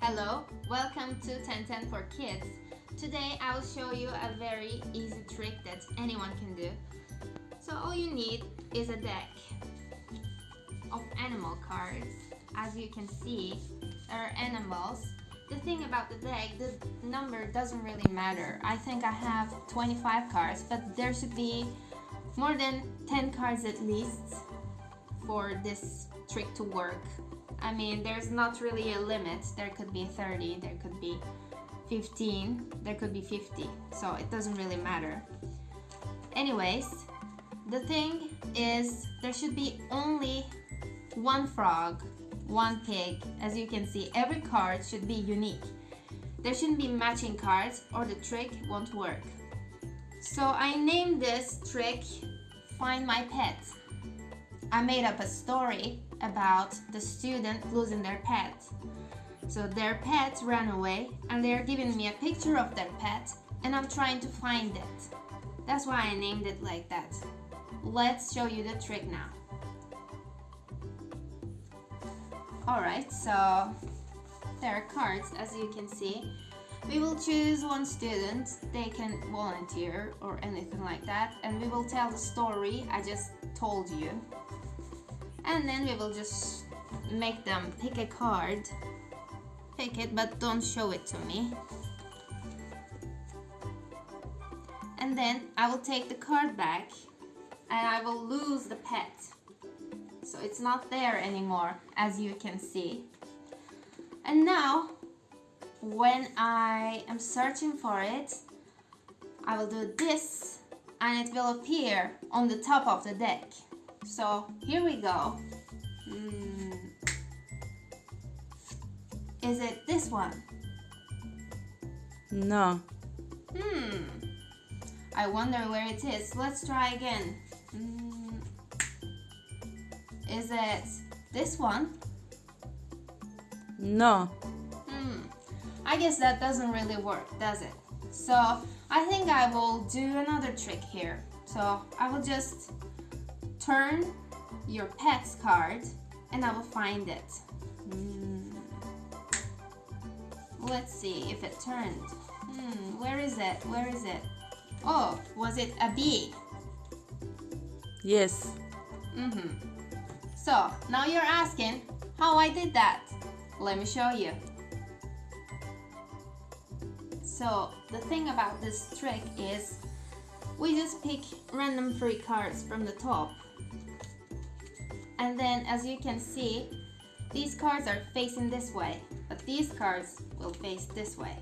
Hello, welcome to 1010 for Kids. Today I will show you a very easy trick that anyone can do. So all you need is a deck of animal cards. As you can see, there are animals. The thing about the deck, the number doesn't really matter. I think I have 25 cards, but there should be more than 10 cards at least for this trick to work. I mean, there's not really a limit. There could be 30, there could be 15, there could be 50. So it doesn't really matter. Anyways, the thing is there should be only one frog, one pig. As you can see, every card should be unique. There shouldn't be matching cards or the trick won't work. So I named this trick Find My Pet. I made up a story about the student losing their pet. So their pet ran away and they're giving me a picture of their pet and I'm trying to find it. That's why I named it like that. Let's show you the trick now. Alright, so there are cards as you can see. We will choose one student, they can volunteer or anything like that and we will tell the story I just told you. And then we will just make them pick a card. Pick it but don't show it to me. And then I will take the card back and I will lose the pet. So it's not there anymore as you can see. And now when I am searching for it, I will do this and it will appear on the top of the deck. So here we go. Hmm. Is it this one? No. Hmm. I wonder where it is. Let's try again. Hmm. Is it this one? No. Hmm. I guess that doesn't really work, does it? So I think I will do another trick here. So I will just turn your pet's card and I will find it. Mm. Let's see if it turned. Hmm, where is it? Where is it? Oh, was it a bee? Yes. Mm-hmm. So now you're asking how I did that. Let me show you. So the thing about this trick is we just pick random three cards from the top. And then as you can see, these cards are facing this way, but these cards will face this way.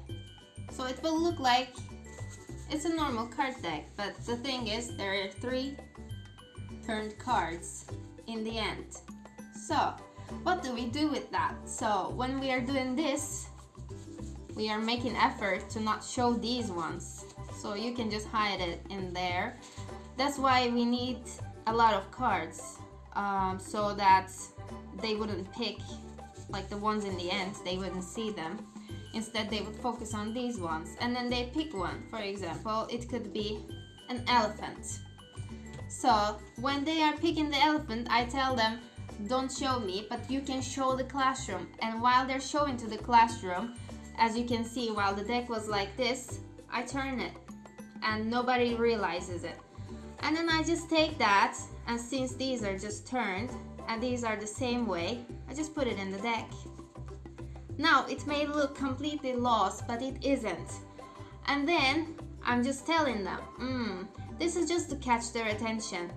So it will look like it's a normal card deck, but the thing is there are three turned cards in the end. So what do we do with that? So when we are doing this, we are making effort to not show these ones so you can just hide it in there. That's why we need a lot of cards um, so that they wouldn't pick like the ones in the end. They wouldn't see them. Instead they would focus on these ones and then they pick one. For example it could be an elephant. So when they are picking the elephant I tell them don't show me but you can show the classroom. And while they're showing to the classroom as you can see, while the deck was like this, I turn it and nobody realizes it. And then I just take that and since these are just turned and these are the same way, I just put it in the deck. Now, it may look completely lost, but it isn't. And then I'm just telling them, mm, this is just to catch their attention.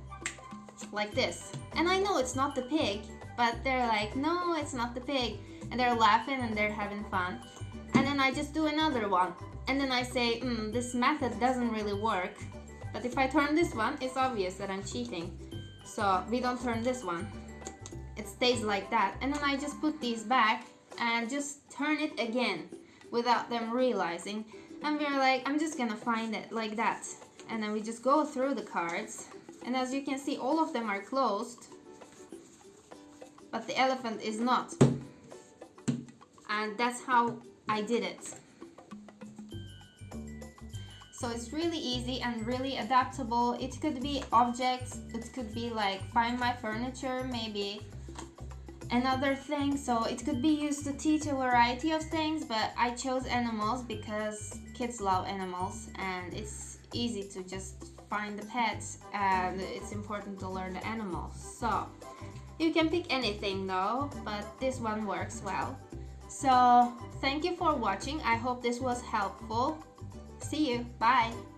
Like this. And I know it's not the pig, but they're like, no, it's not the pig. And they're laughing and they're having fun And then I just do another one. And then I say, mm, this method doesn't really work. But if I turn this one, it's obvious that I'm cheating. So we don't turn this one. It stays like that. And then I just put these back and just turn it again without them realizing. And we're like, I'm just gonna find it like that. And then we just go through the cards. And as you can see, all of them are closed. But the elephant is not. And that's how I did it. So it's really easy and really adaptable. It could be objects, it could be like find my furniture maybe. another thing so it could be used to teach a variety of things but I chose animals because kids love animals and it's easy to just find the pets and it's important to learn the animals. So you can pick anything though but this one works well. So thank you for watching. I hope this was helpful see you. Bye